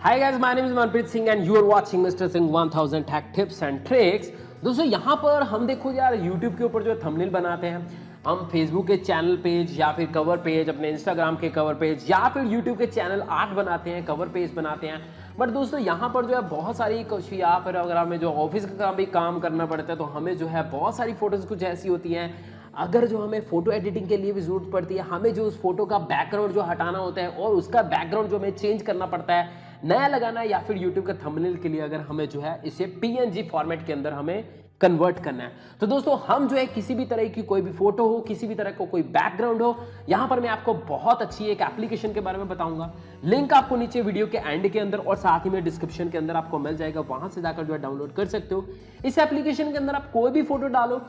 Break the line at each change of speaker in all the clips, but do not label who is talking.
Hi guys, my name is Manpreet Singh and you are watching Mr. Singh 1000 Tech Tips and Tricks. दोस्तों यहाँ पर हम देखो यार YouTube के ऊपर जो थंबनेल बनाते हैं हम Facebook के चैनल पेज या फिर कवर पेज अपने Instagram के कवर पेज या फिर YouTube के चैनल आर्ट बनाते हैं कवर पेज बनाते हैं बट दोस्तों यहाँ पर जो है बहुत सारी कुछ या फिर अगर हमें जो ऑफ़िस का भी काम करना पड़ता है तो हमें जो है बहुत सारी फ़ोटोज़ कुछ ऐसी होती हैं अगर जो हमें फ़ोटो एडिटिंग के लिए भी ज़रूरत पड़ती है हमें जो उस फ़ोटो का बैकग्राउंड जो हटाना होता है और उसका बैकग्राउंड जो हमें चेंज करना पड़ता है नया लगाना है या फिर यूट्यूब के थंबनेल के लिए अगर हमें जो है इसे पीएनजी फॉर्मेट के अंदर हमें कन्वर्ट करना है। तो दोस्तों, हम जो है किसी भी तरह की कोई भी फ़ोटो हो, किसी भी तरह का कोई बैकग्राउंड हो, यहाँ पर मैं आपको बहुत अच्छी एक एप्लीकेशन के बारे में बताऊँगा। लिंक आपको नीचे वीडियो के एंड के अंदर और साथ ही में डिस्क्रिप्शन के अंदर आपको मिल जाएगा। वहाँ से जाकर जो है डाउनलोड कर सकते हो। इस एप्लीकेशन के अंदर आप कोई भी फ़ोटो डालो,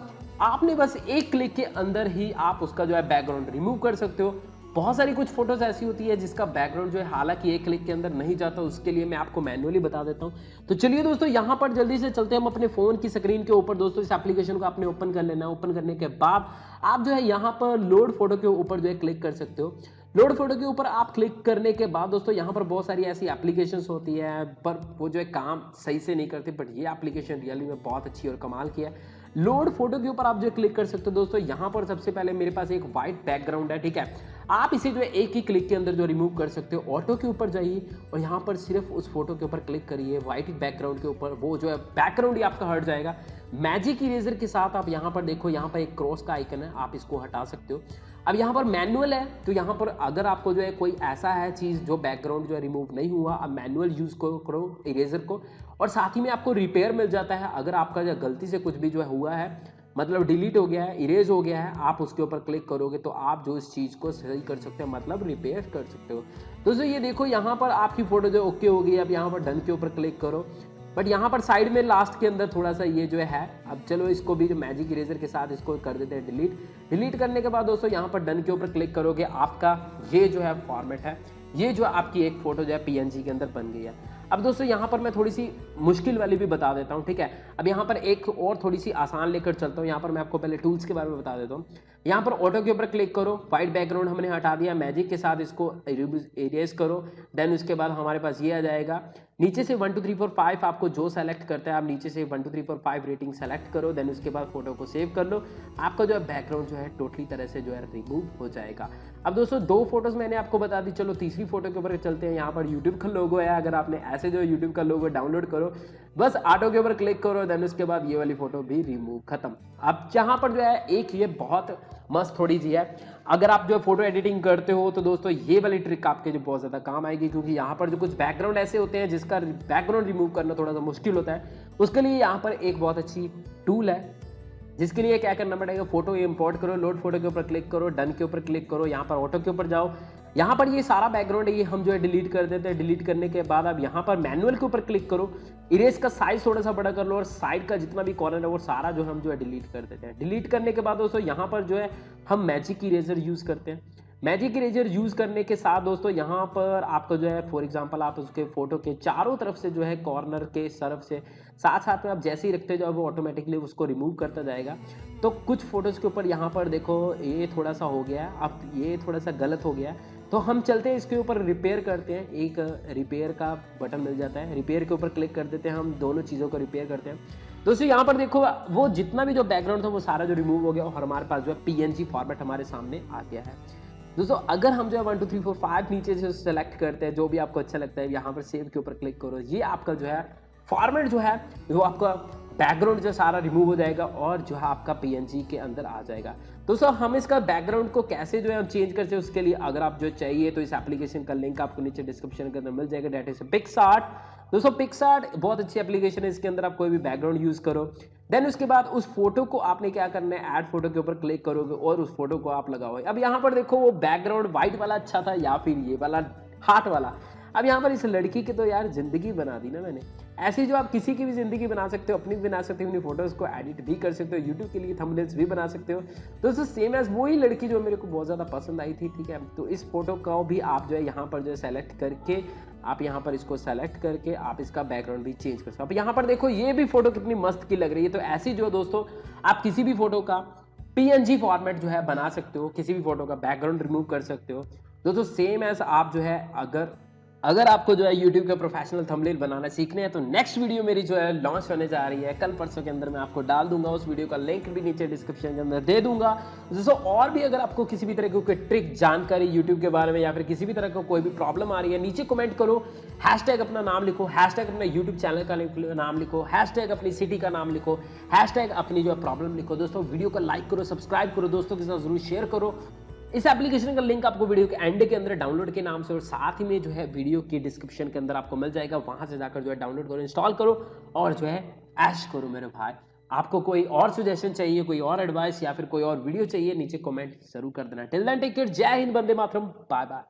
आपने बस एक क्लिक के अंदर ही आप उसका जो है बैकग्राउंड रिमूव कर सकते हो। बहुत सारी कुछ फ़ोटोज़ ऐसी होती है जिसका बैकग्राउंड जो है, हालाँकि एक क्लिक के अंदर नहीं जाता, उसके लिए मैं आपको मैनुअली बता देता हूँ। तो चलिए दोस्तों, यहाँ पर जल्दी से चलते हैं हम अपने फ़ोन की स्क्रीन के ऊपर। दोस्तों, इस एप्लीकेशन को आपने ओपन कर लेना है। ओपन करने के बाद आप जो है, यहाँ पर लोड फ़ोटो के ऊपर जो है क्लिक कर सकते हो। लोड फ़ोटो के ऊपर आप क्लिक करने के बाद दोस्तों, यहाँ पर बहुत सारी ऐसी एप्लीकेशंस होती है, पर वो जो है, काम सही से नहीं करती बट ये एप्लीकेशन रियली में बहुत अच्छी और कमाल की है। लोड फ़ोटो के ऊपर आप जो क्लिक कर सकते हो। दोस्तों, यहाँ पर सबसे पहले मेरे पास एक वाइट बैकग्राउंड है, ठीक है? आप इसे जो है एक ही क्लिक के अंदर जो रिमूव कर सकते हो ऑटो के ऊपर जाइए और यहाँ पर सिर्फ़ उस फ़ोटो के ऊपर क्लिक करिए व्हाइट बैकग्राउंड के ऊपर, वो जो है बैकग्राउंड ही आपका हट जाएगा। मैजिक इरेजर के साथ आप यहाँ पर देखो, यहाँ पर एक क्रॉस का आइकन है, आप इसको हटा सकते हो। अब यहाँ पर मैनुअल है तो यहाँ पर अगर आपको जो है कोई ऐसा है चीज़ जो बैकग्राउंड जो है रिमूव नहीं हुआ, अब मैनुअल यूज़ करो इरेजर को। और साथ ही में आपको रिपेयर मिल जाता है, अगर आपका जो गलती से कुछ भी जो है हुआ है मतलब डिलीट हो गया है, इरेज हो गया है, आप उसके ऊपर क्लिक करोगे तो आप जो इस चीज़ को सही कर सकते हो मतलब रिपेयर कर सकते हो। दोस्तों ये देखो, यहाँ पर आपकी फ़ोटो जो ओके हो गई अब यहाँ पर डन के ऊपर क्लिक करो। बट यहाँ पर साइड में लास्ट के अंदर थोड़ा सा ये जो है, अब चलो इसको भी जो मैजिक इरेजर के साथ इसको कर देते हैं डिलीट। डिलीट करने के बाद दोस्तों, यहाँ पर डन के ऊपर क्लिक करोगे, आपका ये जो है फॉर्मेट है, ये जो आपकी एक फ़ोटो जो है पीएनजी के अंदर बन गई है। अब दोस्तों, यहाँ पर मैं थोड़ी सी मुश्किल वाली भी बता देता हूँ, ठीक है? अब यहाँ पर एक और थोड़ी सी आसान लेकर चलता हूँ। यहाँ पर मैं आपको पहले टूल्स के बारे में बता देता हूँ। यहाँ पर ऑटो के ऊपर क्लिक करो वाइट बैकग्राउंड हमने हटा दिया मैजिक के साथ इसको इरेज करो देन उसके बाद हमारे पास ये आ जाएगा। नीचे से one two three four five आपको जो सेलेक्ट करता है, आप नीचे से one two three four five rating select करो देन उसके बाद फ़ोटो को सेव कर लो। आपका जो है बैकग्राउंड जो है टोटली तरह से जो है रिमूव हो जाएगा। अब दोस्तों, दो फ़ोटोज़ मैंने आपको बता दी। चलो, तीसरी फ़ोटो के ऊपर चलते हैं। यहाँ पर यूट्यूब का लोगो है, अगर आपने ऐसे जो यूट्यूब का लोगो डाउनलोड करो, बस ऑटो के ऊपर क्लिक करो देन उसके बाद ये वाली फ़ोटो भी रिमूव खत्म। अब जहाँ पर जो है, एक ये बहुत मस्त थोड़ी सी है। अगर आप जो फ़ोटो एडिटिंग करते हो तो दोस्तों, ये वाली ट्रिक आपके जो बहुत ज़्यादा काम आएगी, क्योंकि यहाँ पर जो कुछ बैकग्राउंड ऐसे होते हैं, जिसका बैकग्राउंड रिमूव करना थोड़ा सा मुश्किल होता है। उसके लिए यहाँ पर एक बहुत अच्छी टूल है, जिसके लिए क्या करना पड़ेगा फ़ोटो इंपोर्ट करो लोड फ़ोटो के ऊपर क्लिक करो डन के ऊपर क्लिक करो, यहाँ पर ऑटो के ऊपर जाओ। यहाँ पर ये सारा बैकग्राउंड है, ये हम जो है डिलीट कर देते हैं। डिलीट करने के बाद अब यहाँ पर मैनुअल के ऊपर क्लिक करो। इरेज का साइज़ थोड़ा सा बड़ा कर लो और साइड का जितना भी कॉर्नर है, वो सारा जो हम जो है डिलीट कर देते हैं। डिलीट करने के बाद दोस्तों, यहाँ पर जो है हम मैजिक इरेजर यूज़ करते हैं। मैजिक इरेजर यूज़ करने के साथ दोस्तों, यहाँ पर आपको जो है फॉर एग्जांपल आप उसके फ़ोटो के चारों तरफ़ से जो है कॉर्नर के सरफ से साथ साथ में आप जैसे ही रखते जाओ वो ऑटोमेटिकली उसको रिमूव करता जाएगा। तो कुछ फ़ोटोज़ के ऊपर यहाँ पर देखो, ये थोड़ा सा हो गया, अब ये थोड़ा सा गलत हो गया। तो हम चलते हैं, इसके ऊपर रिपेयर करते हैं। एक रिपेयर का बटन मिल जाता है। रिपेयर के ऊपर क्लिक कर देते हैं हम। दोनों चीज़ों को रिपेयर करते हैं। दोस्तों, यहाँ पर देखो, वो जितना भी जो बैकग्राउंड था, वो सारा जो रिमूव हो गया और हमारे पास जो है पीएनजी फॉर्मेट हमारे सामने आ गया है। दोस्तों, अगर हम जो है one two three four five नीचे से सेलेक्ट करते हैं, जो भी आपको अच्छा लगता है, यहाँ पर सेव के ऊपर क्लिक करो। ये आपका जो है फॉर्मेट जो है, वो आपका बैकग्राउंड जो सारा रिमूव हो जाएगा और जो है आपका पीएनजी के अंदर आ जाएगा। दोस्तों हम इसका बैकग्राउंड को कैसे जो है हम चेंज करते हैं उसके लिए अगर आप जो चाहिए तो इस एप्लीकेशन का लिंक आपको नीचे डिस्क्रिप्शन के अंदर मिल जाएगा। डेट इज़ पिक्सार्ट दोस्तों पिक्सार्ट बहुत अच्छी एप्लीकेशन है, इसके अंदर आप कोई भी बैकग्राउंड यूज़ करो। देन उसके बाद उस फ़ोटो को आपने क्या करना है ऐड फ़ोटो के ऊपर क्लिक करोगे और उस फ़ोटो को आप लगाओ अब यहाँ पर देखो वो बैकग्राउंड व्हाइट वाला अच्छा था या फिर ये वाला हार्ट वाला। अब यहाँ पर इस लड़की की तो यार ज़िंदगी बना दी ना मैंने। ऐसी जो आप किसी की भी ज़िंदगी बना सकते हो, अपनी भी बना सकते हो, अपनी फ़ोटोज़ को एडिट भी कर सकते हो यूट्यूब के लिए थंबनेल्स भी बना सकते हो। दोस्तों सेम एज वही लड़की जो मेरे को बहुत ज़्यादा पसंद आई थी, ठीक है? तो इस फ़ोटो को भी आप जो है यहाँ पर जो है सेलेक्ट करके, आप यहाँ पर इसको सेलेक्ट करके आप इसका बैकग्राउंड भी चेंज कर सकते हो। यहाँ पर देखो, ये भी फ़ोटो कितनी मस्त की लग रही है। तो ऐसी जो दोस्तों, आप किसी भी फ़ोटो का पीएनजी फॉर्मेट जो है बना सकते हो, किसी भी फ़ोटो का बैकग्राउंड रिमूव कर सकते हो। दोस्तों सेम एज आप जो है अगर अगर आपको जो है YouTube के प्रोफेशनल थंबनेल बनाना सीखने हैं तो नेक्स्ट वीडियो मेरी जो है लॉन्च होने जा रही है। कल परसों के अंदर मैं आपको डाल दूँगा, उस वीडियो का लिंक भी नीचे डिस्क्रिप्शन के अंदर दे दूँगा। दोस्तों और भी अगर आपको किसी भी तरह की कोई ट्रिक जानकारी YouTube के बारे में या फिर किसी भी तरह का कोई भी प्रॉब्लम आ रही है, नीचे कमेंट करो। हैशटैग अपना नाम लिखो हैशटैग अपना यूट्यूब चैनल का नाम लिखो हैशटैग अपनी सिटी का नाम लिखो हैशटैग अपनी जो प्रॉब्लम लिखो। दोस्तों वीडियो को लाइक करो सब्सक्राइब करो, दोस्तों के साथ ज़रूर शेयर करो। इस एप्लीकेशन का लिंक आपको वीडियो के एंड के अंदर डाउनलोड के नाम से और साथ ही में जो है वीडियो के डिस्क्रिप्शन के अंदर आपको मिल जाएगा। वहाँ से जाकर जो है डाउनलोड करो इंस्टॉल करो और जो है ऐश करो मेरे भाई। आपको कोई और सजेशन चाहिए, कोई और एडवाइस या फिर कोई और वीडियो चाहिए, नीचे कॉमेंट ज़रूर कर देना। टिल देन टेक केयर जय हिंद बंदे मातरम। बाय बाय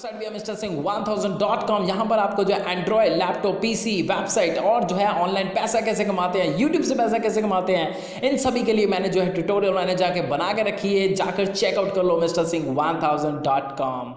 वेबसाइट भी है, mister Singh one thousand dot com यहाँ पर आपको जो है एंड्रॉयड लैपटॉप पीसी वेबसाइट और जो है ऑनलाइन पैसा कैसे कमाते हैं यूट्यूब से पैसा कैसे कमाते हैं, इन सभी के लिए मैंने जो है ट्यूटोरियल मैंने जाके बना के रखी है। जाकर चेकआउट कर लो, mister Singh one thousand dot com